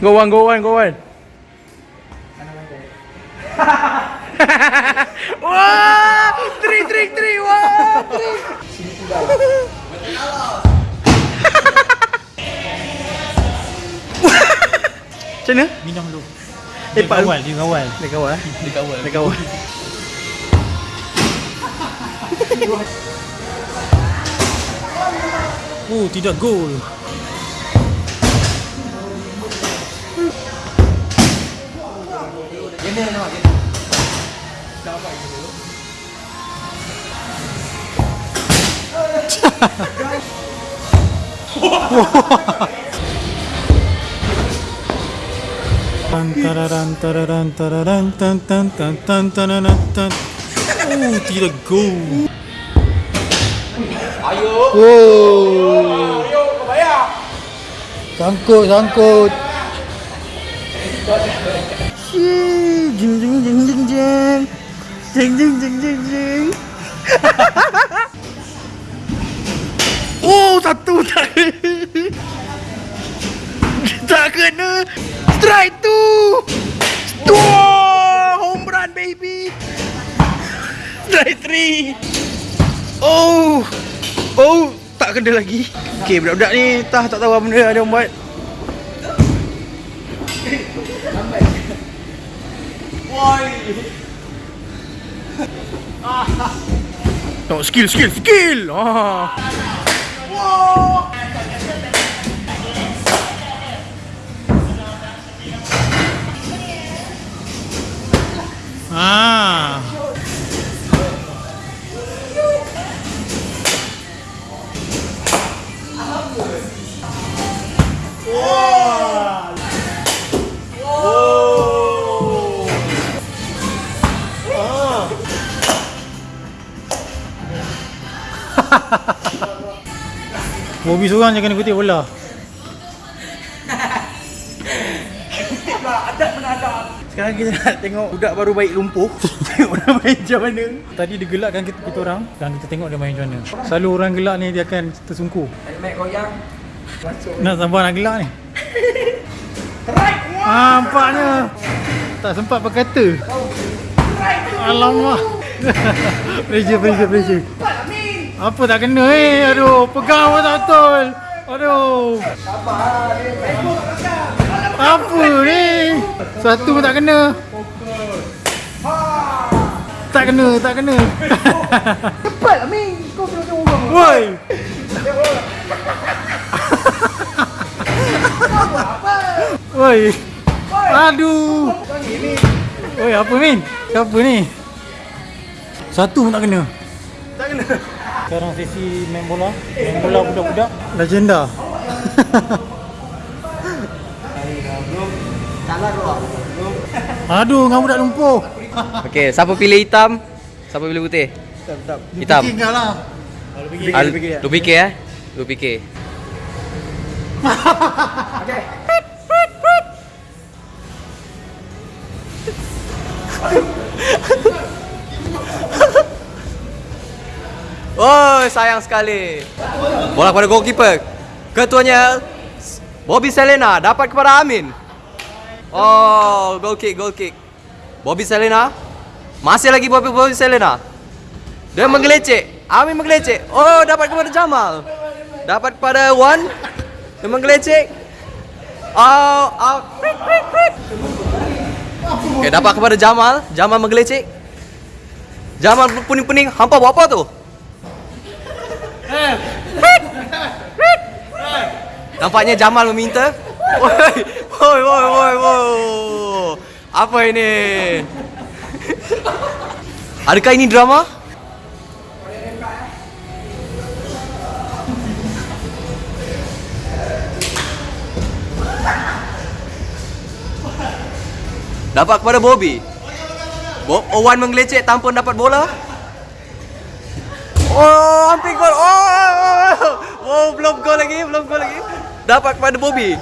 Go one, go one, go one. Wah, three, three, three, Macam mana? Minum dulu. Eh, Dia kawal, dia kawal. Dia kawal eh? Dia kawal. Dia kawal. Oh, tidak gol. Tan tararan tararan Oh, tidak gol. Oh. Sangkut, sangkut. Shhh, Jeng jeng jeng jeng jeng. Jeng jeng jeng jeng jeng. Oh, satu tak. Tak kena. Strike tu. Wah, home run baby. Strike three. Oh. Oh, tak kena lagi. Okey, budak-budak ni tah tak tahu apa benda dia orang buat. Tengok skill, skill, skill. Ah. Ah. Bobby seorang je kena kutip bola. Sekarang kita nak tengok budak baru baik lumpuh. Tengok dia main macam mana. Tadi dia gelakkan kita, kita orang. Sekarang kita tengok dia main macam mana. Selalu orang gelak ni dia akan tersungkur. Nak sampai nak gelak ni? Ah, Nampaknya. Tak sempat berkata Alamak. Pressure, pressure, pressure Apa tak kena eh Aduh, pegang pun tak betul Aduh Apa ni Satu pun tak kena Tak kena, tak kena Cepat lah Min. Kau kena tengok orang. Woi. Woi. Aduh. Woi, apa Min? Siapa ni? Satu pun tak kena. Tak kena. Sekarang sesi main bola. Main bola budak-budak. Legenda. Aduh, dengan budak lumpuh. Okey, siapa pilih hitam? Siapa pilih putih? Hitam. Tinggal lah. Ah, Lu fikir eh? Lu fikir. Oh, sayang sekali. Bola kepada goalkeeper. Ketuanya Bobby Selena dapat kepada Amin. Oh, goal kick, goal kick. Bobby Selena. Masih lagi Bobby, Bobby Selena. Dia menggelecek. Amin menggelecek. Oh, dapat kepada Jamal. Dapat kepada Wan. Dia menggelecek. Oh, out. Okay, dapat kepada Jamal. Jamal menggelecek. Jamal pening-pening. Hampa buat apa tu? Nampaknya Jamal meminta. Woi, woi, woi, woi, woi. Apa ini? Adakah ini drama? Dapat kepada Bobby. Bob Owan menggelecek tanpa dapat bola. Oh, hampir gol. Oh, oh, belum gol lagi, belum gol lagi. Dapat kepada Bobby.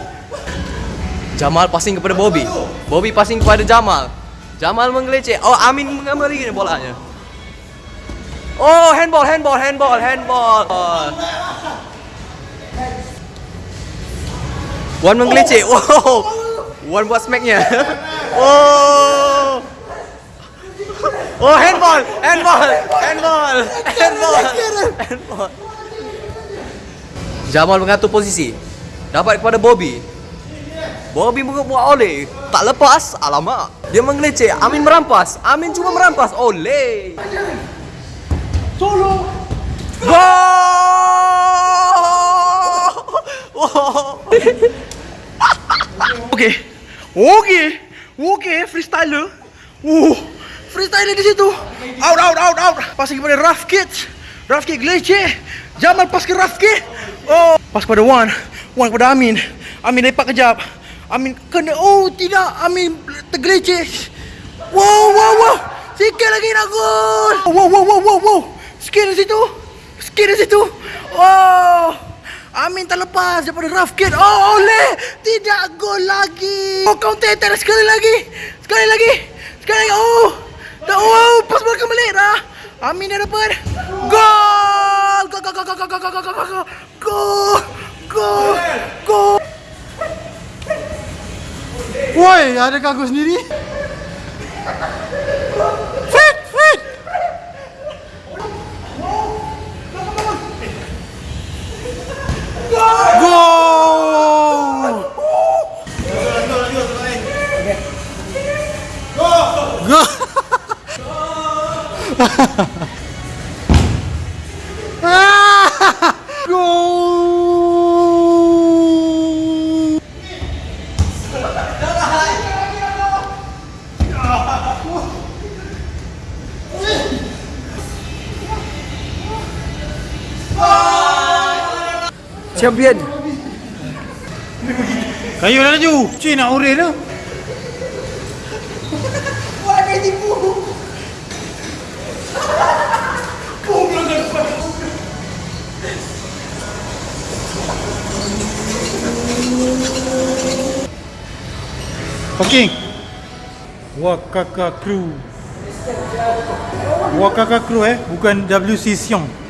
Jamal passing kepada Bobby. Bobby passing kepada Jamal. Jamal menggelecek. Oh, Amin mengambil lagi bolanya. Oh, handball, handball, handball, handball. Wan menggelecek. Wow. Wan buat smacknya. Oh. Oh, handball, handball, handball, handball, handball. Jamal mengatur posisi. Dapat kepada Bobby. Bobby buat oleh. Tak lepas. Alamak. Dia menggelecek. Amin merampas. Amin cuma merampas. Oleh. Solo. Gol! Wow. Okey. Okey. Okey, freestyler. Uh, freestyler di situ. Out, out, out, out. Pas kepada Kids. Rough Kid Glece. Jamal pas ke Kid. Oh, pas kepada Wan. Wan kepada Amin. Amin lepak kejap. Amin kena. Oh, tidak. Amin tergelece. Wow, wow, wow. Sikit lagi nak gol. Wow, wow, wow, wow, wow. Sikit di situ. Sikit di situ. Oh. Amin terlepas daripada rough kid. Oh, oleh. Tidak gol lagi. Oh, counter attack sekali lagi. Sekali lagi. Sekali lagi. Oh. Dah, oh, pas belakang balik dah. Amin dah dapat. Gol. Gol, gol, gol, gol, gol, gol, gol, gol, gol. Gol. Gol. Gol. Woi, ada kagum sendiri? Fit, fit. Gol! Gol! Ah! Champion. Kayu dah laju. Cuy nak urus tu. Parking. Wakaka Crew. Wakaka Crew eh, bukan WC Siong.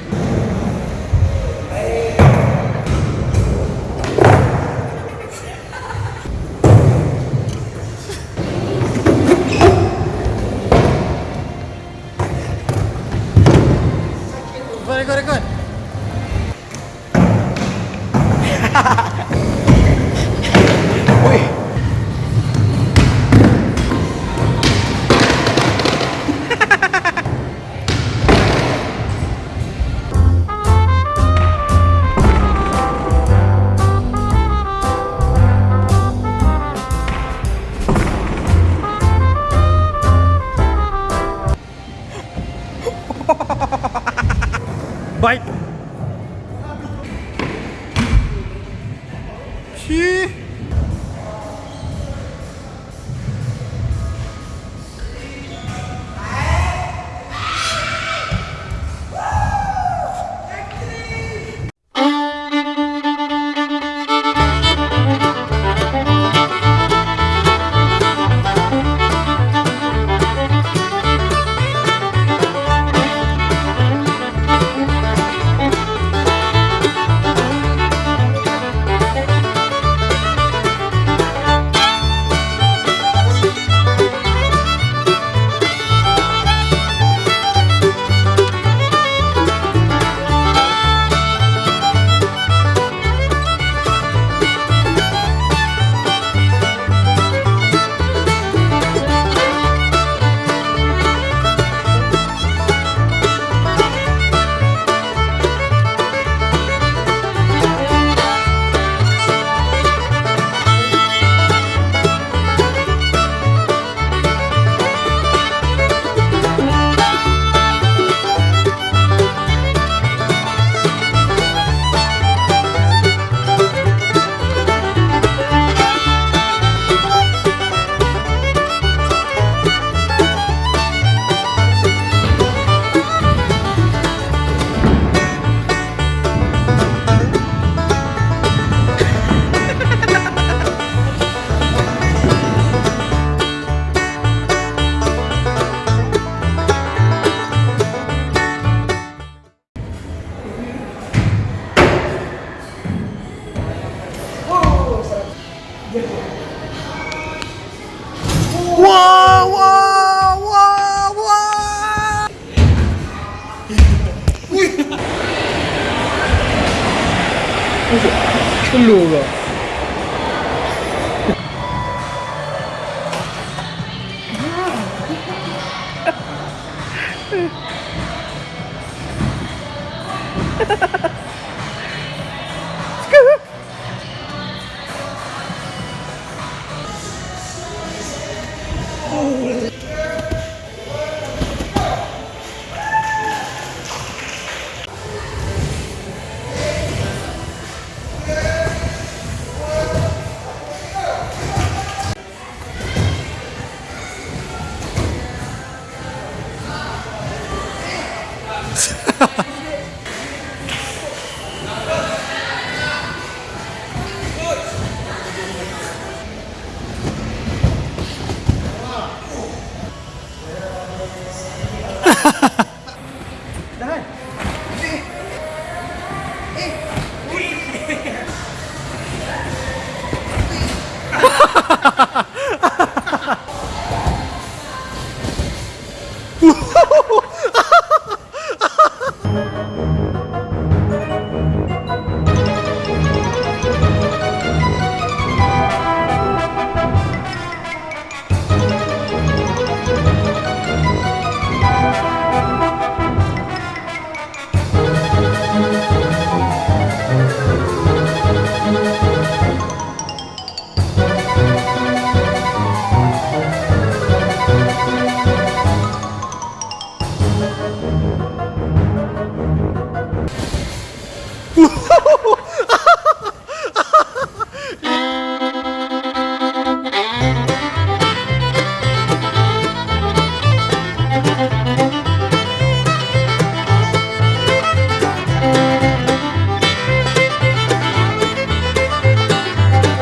Música